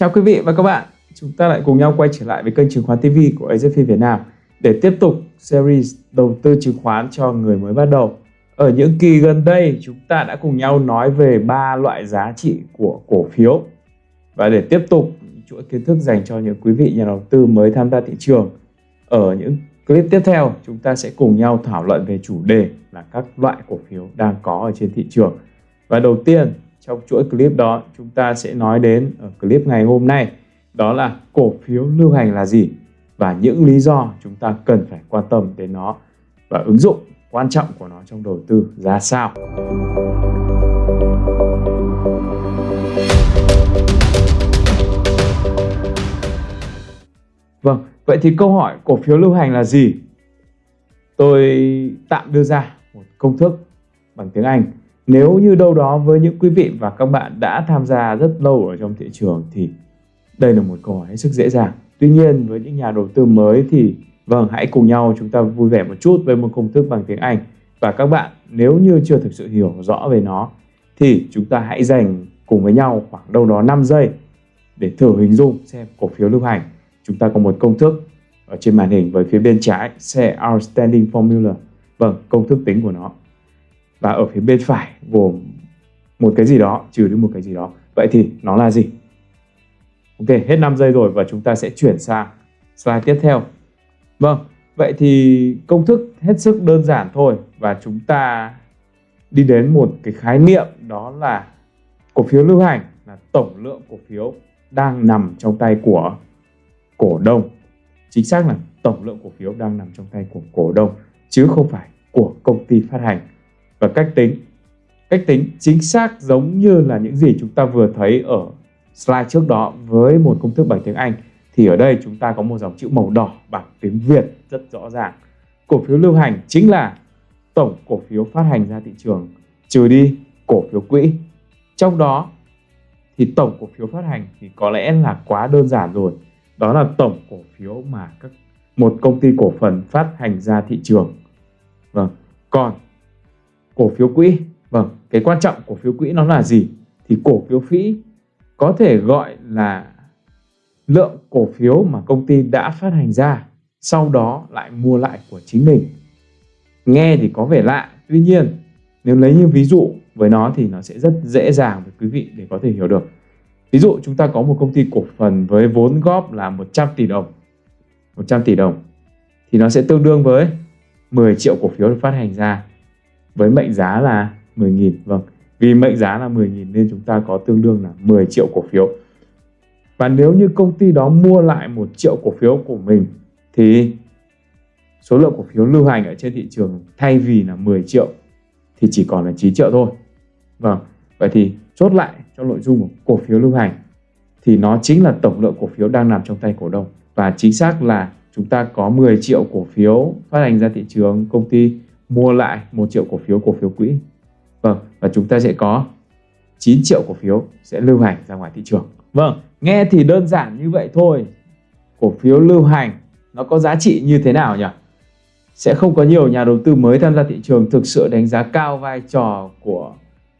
Chào quý vị và các bạn, chúng ta lại cùng nhau quay trở lại với kênh chứng khoán TV của AZF Việt Nam để tiếp tục series đầu tư chứng khoán cho người mới bắt đầu. Ở những kỳ gần đây, chúng ta đã cùng nhau nói về ba loại giá trị của cổ phiếu. Và để tiếp tục chuỗi kiến thức dành cho những quý vị nhà đầu tư mới tham gia thị trường, ở những clip tiếp theo, chúng ta sẽ cùng nhau thảo luận về chủ đề là các loại cổ phiếu đang có ở trên thị trường. Và đầu tiên, trong chuỗi clip đó chúng ta sẽ nói đến ở clip ngày hôm nay đó là cổ phiếu lưu hành là gì và những lý do chúng ta cần phải quan tâm đến nó và ứng dụng quan trọng của nó trong đầu tư ra sao. Vâng, vậy thì câu hỏi cổ phiếu lưu hành là gì? Tôi tạm đưa ra một công thức bằng tiếng Anh nếu như đâu đó với những quý vị và các bạn đã tham gia rất lâu ở trong thị trường thì đây là một câu hỏi hết sức dễ dàng. Tuy nhiên với những nhà đầu tư mới thì vâng hãy cùng nhau chúng ta vui vẻ một chút với một công thức bằng tiếng Anh và các bạn nếu như chưa thực sự hiểu rõ về nó thì chúng ta hãy dành cùng với nhau khoảng đâu đó 5 giây để thử hình dung xem cổ phiếu lưu hành. Chúng ta có một công thức ở trên màn hình với phía bên trái sẽ outstanding formula. Vâng, công thức tính của nó và ở phía bên phải gồm một cái gì đó, trừ đi một cái gì đó. Vậy thì nó là gì? Ok, hết 5 giây rồi và chúng ta sẽ chuyển sang slide tiếp theo. Vâng vậy thì công thức hết sức đơn giản thôi và chúng ta đi đến một cái khái niệm đó là cổ phiếu lưu hành, là tổng lượng cổ phiếu đang nằm trong tay của cổ đông. Chính xác là tổng lượng cổ phiếu đang nằm trong tay của cổ đông, chứ không phải của công ty phát hành và cách tính. Cách tính chính xác giống như là những gì chúng ta vừa thấy ở slide trước đó với một công thức bằng tiếng Anh thì ở đây chúng ta có một dòng chữ màu đỏ bằng tiếng Việt rất rõ ràng. Cổ phiếu lưu hành chính là tổng cổ phiếu phát hành ra thị trường, trừ đi cổ phiếu quỹ. Trong đó thì tổng cổ phiếu phát hành thì có lẽ là quá đơn giản rồi. Đó là tổng cổ phiếu mà các, một công ty cổ phần phát hành ra thị trường. Vâng. Còn cổ phiếu quỹ. Vâng cái quan trọng cổ phiếu quỹ nó là gì? Thì cổ phiếu phí có thể gọi là lượng cổ phiếu mà công ty đã phát hành ra, sau đó lại mua lại của chính mình. Nghe thì có vẻ lạ, tuy nhiên nếu lấy như ví dụ với nó thì nó sẽ rất dễ dàng với quý vị để có thể hiểu được. Ví dụ chúng ta có một công ty cổ phần với vốn góp là 100 tỷ đồng 100 tỷ đồng, thì nó sẽ tương đương với 10 triệu cổ phiếu được phát hành ra với mệnh giá là 10.000 vâng. Vì mệnh giá là 10.000 nên chúng ta có tương đương là 10 triệu cổ phiếu. Và nếu như công ty đó mua lại một triệu cổ phiếu của mình, thì số lượng cổ phiếu lưu hành ở trên thị trường thay vì là 10 triệu thì chỉ còn là 9 triệu thôi. Vâng vậy thì chốt lại cho nội dung của cổ phiếu lưu hành thì nó chính là tổng lượng cổ phiếu đang nằm trong tay cổ đông. Và chính xác là chúng ta có 10 triệu cổ phiếu phát hành ra thị trường, công ty mua lại 1 triệu cổ phiếu cổ phiếu quỹ. Vâng, và chúng ta sẽ có 9 triệu cổ phiếu sẽ lưu hành ra ngoài thị trường. Vâng, nghe thì đơn giản như vậy thôi. Cổ phiếu lưu hành nó có giá trị như thế nào nhỉ? Sẽ không có nhiều nhà đầu tư mới tham gia thị trường thực sự đánh giá cao vai trò của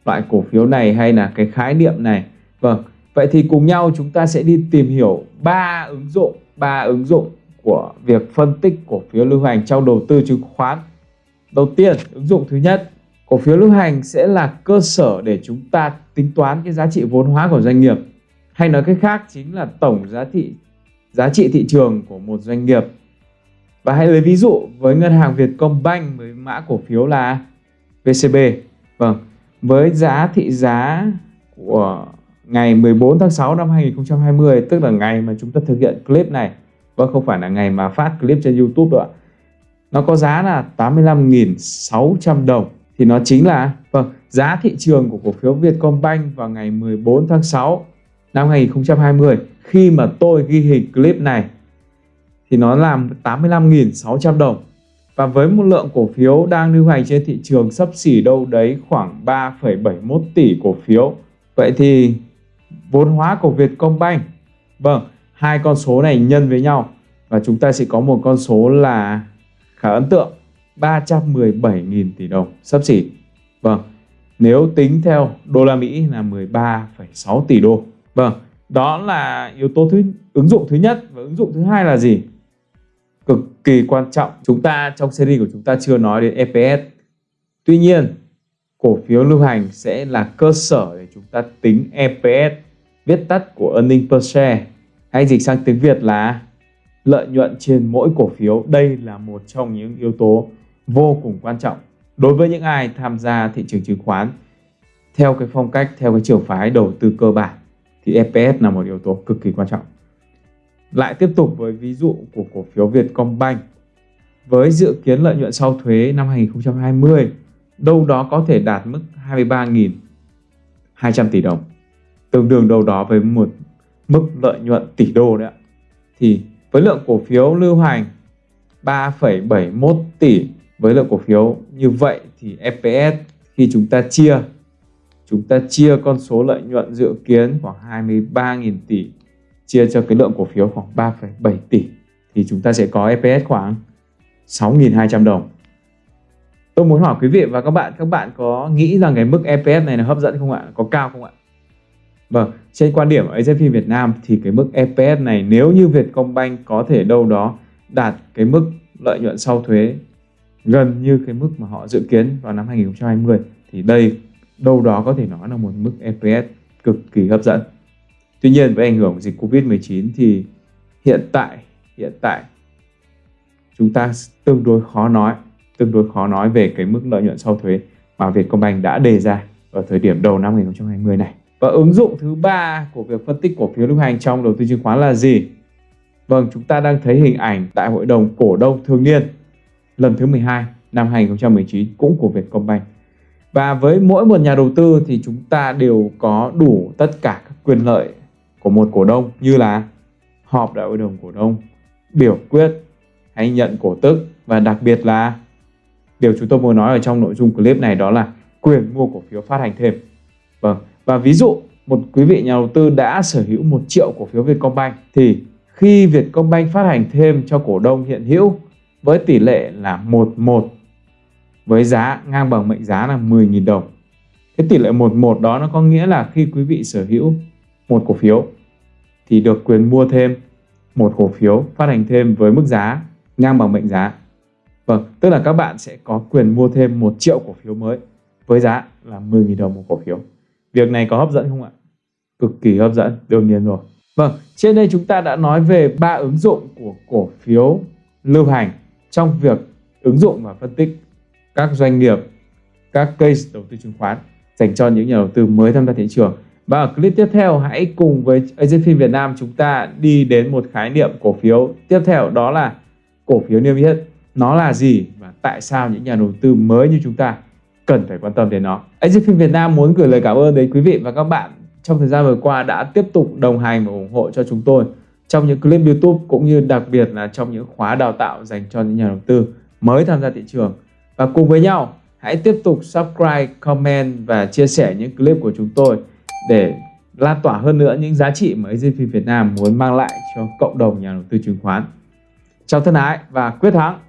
loại cổ phiếu này hay là cái khái niệm này. Vâng, vậy thì cùng nhau chúng ta sẽ đi tìm hiểu ba ứng dụng, ba ứng dụng của việc phân tích cổ phiếu lưu hành trong đầu tư chứng khoán Đầu tiên, ứng dụng thứ nhất, cổ phiếu lưu hành sẽ là cơ sở để chúng ta tính toán cái giá trị vốn hóa của doanh nghiệp. Hay nói cách khác chính là tổng giá trị giá trị thị trường của một doanh nghiệp. Và hãy lấy ví dụ với ngân hàng Vietcombank với mã cổ phiếu là VCB. Vâng, với giá thị giá của ngày 14 tháng 6 năm 2020 tức là ngày mà chúng ta thực hiện clip này. và không phải là ngày mà phát clip trên YouTube nữa nó có giá là 85.600 đồng. Thì nó chính là vâng giá thị trường của cổ phiếu Vietcombank vào ngày 14 tháng 6 năm 2020 khi mà tôi ghi hình clip này thì nó là 85.600 đồng. Và với một lượng cổ phiếu đang lưu hành trên thị trường sấp xỉ đâu đấy khoảng 3,71 tỷ cổ phiếu. Vậy thì vốn hóa của Vietcombank vâng hai con số này nhân với nhau. Và chúng ta sẽ có một con số là khá ấn tượng 317.000 tỷ đồng sắp xỉ. Vâng nếu tính theo đô la Mỹ là 13,6 tỷ đô. Vâng đó là yếu tố thứ ứng dụng thứ nhất. Và ứng dụng thứ hai là gì? Cực kỳ quan trọng. Chúng ta trong series của chúng ta chưa nói đến EPS tuy nhiên cổ phiếu lưu hành sẽ là cơ sở để chúng ta tính EPS viết tắt của earning per share. Hay dịch sang tiếng Việt là lợi nhuận trên mỗi cổ phiếu. Đây là một trong những yếu tố vô cùng quan trọng đối với những ai tham gia thị trường chứng khoán. Theo cái phong cách, theo cái trường phái đầu tư cơ bản thì EPS là một yếu tố cực kỳ quan trọng. Lại tiếp tục với ví dụ của cổ phiếu Vietcombank. Với dự kiến lợi nhuận sau thuế năm 2020 đâu đó có thể đạt mức 23.200 tỷ đồng. Tương đương đâu đó với một mức lợi nhuận tỷ đô đấy ạ. Thì với lượng cổ phiếu lưu hành 3,71 tỷ với lượng cổ phiếu như vậy thì EPS khi chúng ta chia chúng ta chia con số lợi nhuận dự kiến khoảng 23.000 tỷ chia cho cái lượng cổ phiếu khoảng 3,7 tỷ thì chúng ta sẽ có EPS khoảng 6.200 đồng. Tôi muốn hỏi quý vị và các bạn, các bạn có nghĩ rằng cái mức EPS này là hấp dẫn không ạ? Có cao không ạ? Vâng, trên quan điểm của AZP Việt Nam thì cái mức EPS này nếu như Vietcombank có thể đâu đó đạt cái mức lợi nhuận sau thuế gần như cái mức mà họ dự kiến vào năm 2020 thì đây đâu đó có thể nói là một mức EPS cực kỳ hấp dẫn. Tuy nhiên với ảnh hưởng của dịch Covid-19 thì hiện tại hiện tại chúng ta tương đối khó nói tương đối khó nói về cái mức lợi nhuận sau thuế mà Vietcombank đã đề ra ở thời điểm đầu năm 2020 này. Và ứng dụng thứ ba của việc phân tích cổ phiếu lưu hành trong đầu tư chứng khoán là gì? Vâng, chúng ta đang thấy hình ảnh tại hội đồng cổ đông thường niên lần thứ 12 năm 2019 cũng của Vietcombank. Và với mỗi một nhà đầu tư thì chúng ta đều có đủ tất cả các quyền lợi của một cổ đông như là họp đại hội đồng cổ đông, biểu quyết hay nhận cổ tức và đặc biệt là điều chúng tôi muốn nói ở trong nội dung clip này đó là quyền mua cổ phiếu phát hành thêm. Vâng, và ví dụ một quý vị nhà đầu tư đã sở hữu 1 triệu cổ phiếu Vietcombank thì khi Vietcombank phát hành thêm cho cổ đông hiện hữu với tỷ lệ là 11 với giá ngang bằng mệnh giá là 10.000 đồng. Cái tỷ lệ 11 đó nó có nghĩa là khi quý vị sở hữu một cổ phiếu thì được quyền mua thêm một cổ phiếu phát hành thêm với mức giá ngang bằng mệnh giá. Vâng, tức là các bạn sẽ có quyền mua thêm 1 triệu cổ phiếu mới với giá là 10.000 đồng một cổ phiếu. Việc này có hấp dẫn không ạ? Cực kỳ hấp dẫn, đương nhiên rồi. Vâng, trên đây chúng ta đã nói về ba ứng dụng của cổ phiếu lưu hành trong việc ứng dụng và phân tích các doanh nghiệp, các case đầu tư chứng khoán dành cho những nhà đầu tư mới tham gia thị trường. Và ở clip tiếp theo hãy cùng với AZFIN Việt Nam chúng ta đi đến một khái niệm cổ phiếu tiếp theo đó là cổ phiếu niêm yết. Nó là gì và tại sao những nhà đầu tư mới như chúng ta cần phải quan tâm đến nó. AZFIN Việt Nam muốn gửi lời cảm ơn đến quý vị và các bạn trong thời gian vừa qua đã tiếp tục đồng hành và ủng hộ cho chúng tôi trong những clip YouTube cũng như đặc biệt là trong những khóa đào tạo dành cho những nhà đầu tư mới tham gia thị trường. Và cùng với nhau, hãy tiếp tục subscribe, comment và chia sẻ những clip của chúng tôi để lan tỏa hơn nữa những giá trị mà AZP Việt Nam muốn mang lại cho cộng đồng nhà đầu tư chứng khoán. Chào thân ái và quyết thắng!